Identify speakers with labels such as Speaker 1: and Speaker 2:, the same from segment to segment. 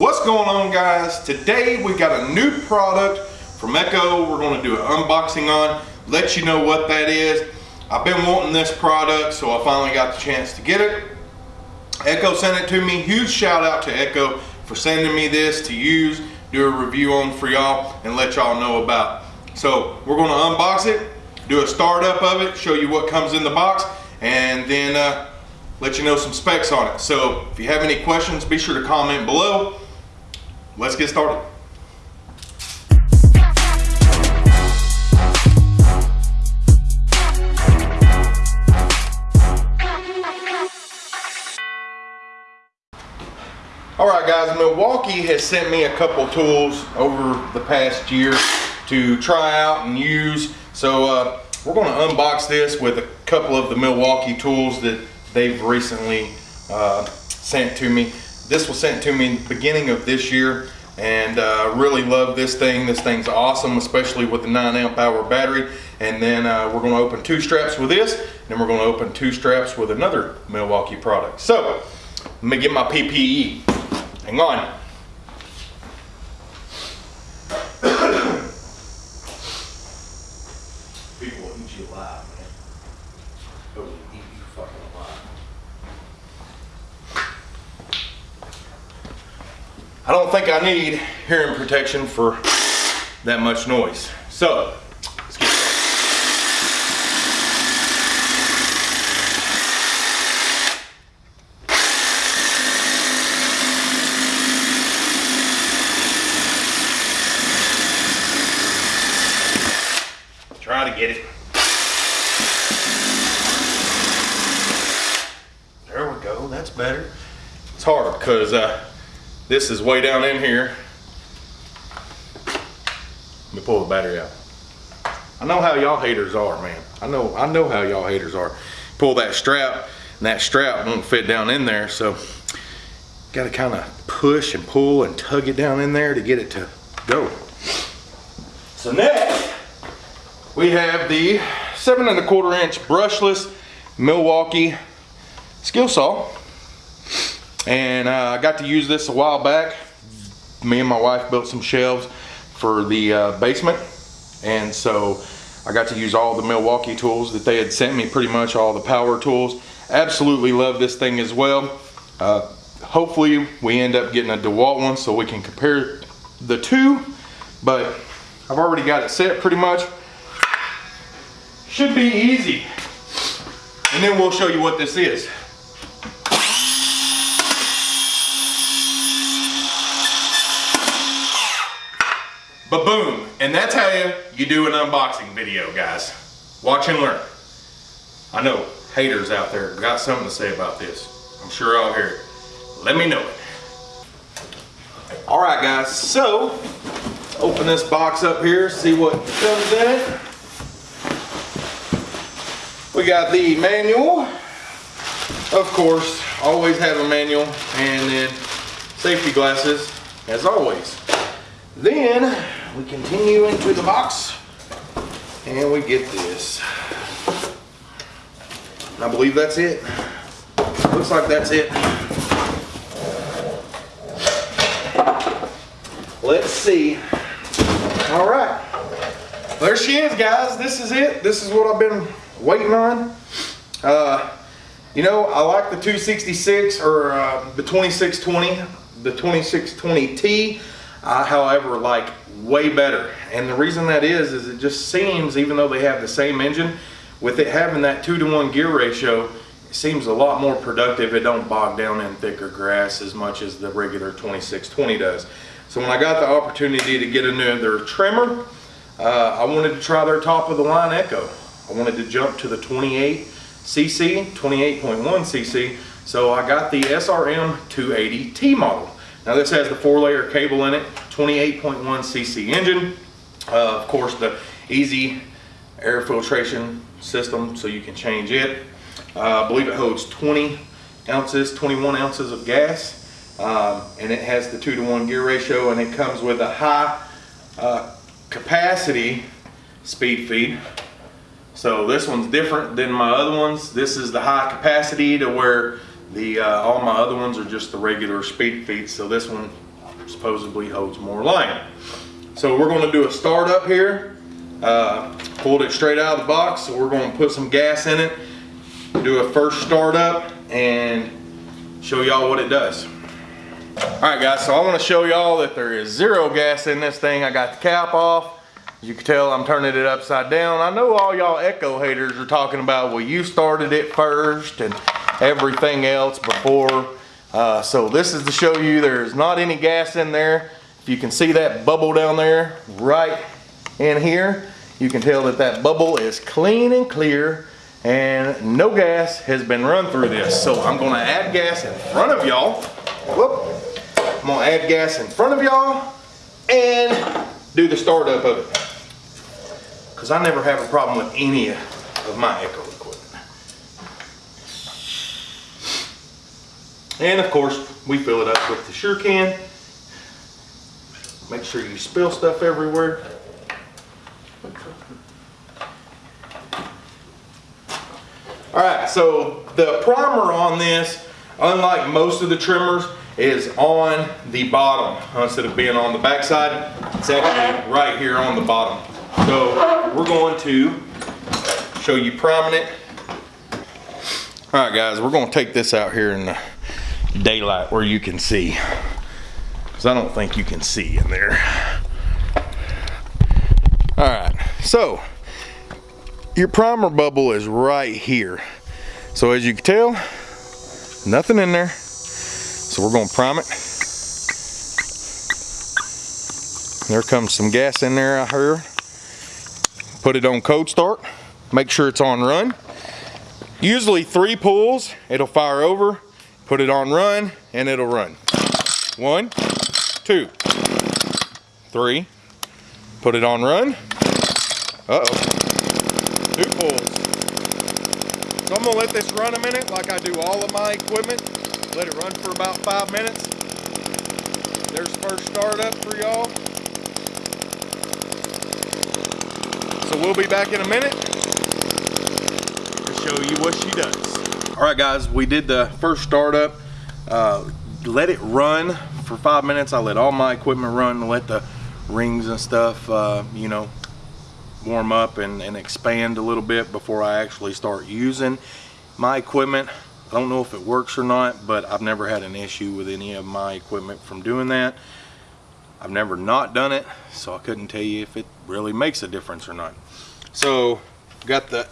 Speaker 1: What's going on guys? Today we got a new product from Echo we're going to do an unboxing on, let you know what that is. I've been wanting this product so I finally got the chance to get it. Echo sent it to me, huge shout out to Echo for sending me this to use, do a review on for y'all and let y'all know about. So we're going to unbox it, do a startup of it, show you what comes in the box and then uh, let you know some specs on it. So if you have any questions, be sure to comment below let's get started. All right guys, Milwaukee has sent me a couple tools over the past year to try out and use. So uh, we're gonna unbox this with a couple of the Milwaukee tools that they've recently uh, sent to me. This was sent to me beginning of this year and uh, really love this thing. This thing's awesome, especially with the 9 amp hour battery. And then uh, we're going to open two straps with this, then we're going to open two straps with another Milwaukee product. So, let me get my PPE. Hang on. People will eat you alive, man. They will eat you fucking alive. I don't think I need hearing protection for that much noise. So, let's get started. Try to get it. There we go, that's better. It's hard because uh, this is way down in here. Let me pull the battery out. I know how y'all haters are, man. I know I know how y'all haters are. Pull that strap, and that strap won't fit down in there, so gotta kind of push and pull and tug it down in there to get it to go. So next, we have the seven and a quarter inch brushless Milwaukee skill saw. And uh, I got to use this a while back. Me and my wife built some shelves for the uh, basement. And so I got to use all the Milwaukee tools that they had sent me, pretty much all the power tools. Absolutely love this thing as well. Uh, hopefully we end up getting a DeWalt one so we can compare the two. But I've already got it set pretty much. Should be easy. And then we'll show you what this is. But boom, and that's how you, you do an unboxing video, guys. Watch and learn. I know haters out there got something to say about this. I'm sure I'll hear it. Let me know it. All right, guys, so open this box up here, see what comes in it. We got the manual. Of course, always have a manual and then safety glasses, as always. Then we continue into the box and we get this. I believe that's it. Looks like that's it. Let's see. All right. There she is, guys. This is it. This is what I've been waiting on. Uh, you know, I like the 266 or uh, the 2620, the 2620T. However, like way better. And the reason that is, is it just seems, even though they have the same engine, with it having that two to one gear ratio, it seems a lot more productive. It don't bog down in thicker grass as much as the regular 2620 does. So when I got the opportunity to get another trimmer, uh, I wanted to try their top of the line Echo. I wanted to jump to the 28 cc, 28.1 cc. So I got the SRM 280T model. Now this has the four layer cable in it, 28.1 cc engine. Uh, of course the easy air filtration system so you can change it. Uh, I believe it holds 20 ounces, 21 ounces of gas. Um, and it has the two to one gear ratio and it comes with a high uh, capacity speed feed. So this one's different than my other ones. This is the high capacity to where the uh, all my other ones are just the regular speed feeds. So this one supposedly holds more line. So we're gonna do a start up here. Uh, pulled it straight out of the box, so we're gonna put some gas in it, do a first start up, and show y'all what it does. All right guys, so I wanna show y'all that there is zero gas in this thing. I got the cap off. You can tell, I'm turning it upside down. I know all y'all Echo haters are talking about, well, you started it first and everything else before. Uh, so this is to show you there's not any gas in there. If you can see that bubble down there right in here, you can tell that that bubble is clean and clear and no gas has been run through this. So I'm gonna add gas in front of y'all. Whoop. I'm gonna add gas in front of y'all and do the startup of it. Cause I never have a problem with any of my Echo equipment. And of course, we fill it up with the Sure Can. Make sure you spill stuff everywhere. All right, so the primer on this, unlike most of the trimmers, is on the bottom instead of being on the backside. It's actually right here on the bottom. So we're going to show you priming it. All right, guys, we're going to take this out here in the daylight where you can see, because I don't think you can see in there. All right, so your primer bubble is right here. So as you can tell, nothing in there. So we're gonna prime it. There comes some gas in there, I heard. Put it on cold start. Make sure it's on run. Usually three pulls, it'll fire over. Put it on run, and it'll run. One, two, three. Put it on run. Uh-oh two pulls. So I'm gonna let this run a minute like I do all of my equipment. Let it run for about five minutes. There's first startup for y'all. So we'll be back in a minute to show you what she does. All right guys, we did the first startup. Uh, let it run for five minutes. I let all my equipment run, let the rings and stuff, uh, you know, warm up and, and expand a little bit before I actually start using my equipment. I don't know if it works or not, but I've never had an issue with any of my equipment from doing that. I've never not done it, so I couldn't tell you if it really makes a difference or not. So, got the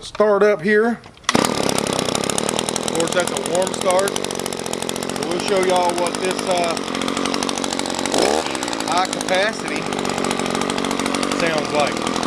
Speaker 1: start up here. Of course, that's a warm start. So we'll show y'all what this uh, high capacity sounds like.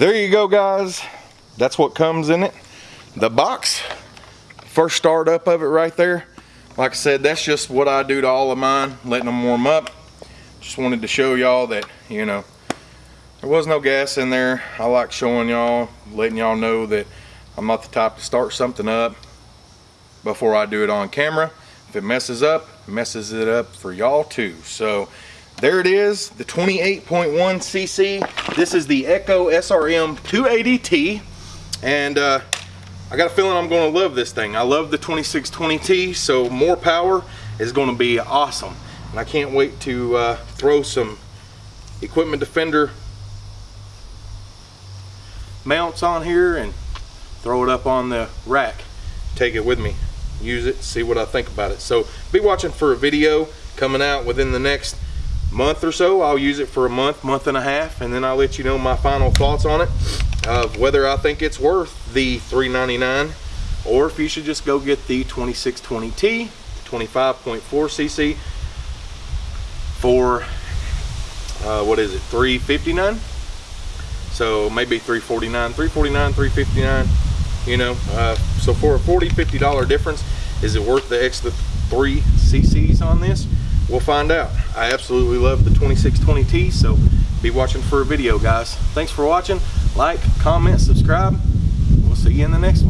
Speaker 1: There you go guys. That's what comes in it. The box first start up of it right there. Like I said that's just what I do to all of mine letting them warm up. Just wanted to show y'all that you know there was no gas in there. I like showing y'all letting y'all know that I'm not the type to start something up before I do it on camera. If it messes up messes it up for y'all too. So there it is, the 28.1 cc. This is the Echo SRM 280T. And uh, I got a feeling I'm gonna love this thing. I love the 2620T, so more power is gonna be awesome. And I can't wait to uh, throw some Equipment Defender mounts on here and throw it up on the rack. Take it with me, use it, see what I think about it. So be watching for a video coming out within the next month or so. I'll use it for a month, month and a half, and then I'll let you know my final thoughts on it of whether I think it's worth the $3.99 or if you should just go get the 2620T, 25.4 cc for uh, what is it, 359 So maybe 349 349 359 you know, uh, so for a 40 $50 difference, Is it worth the extra three cc's on this? We'll find out. I absolutely love the 2620T, so be watching for a video, guys. Thanks for watching. Like, comment, subscribe. We'll see you in the next one.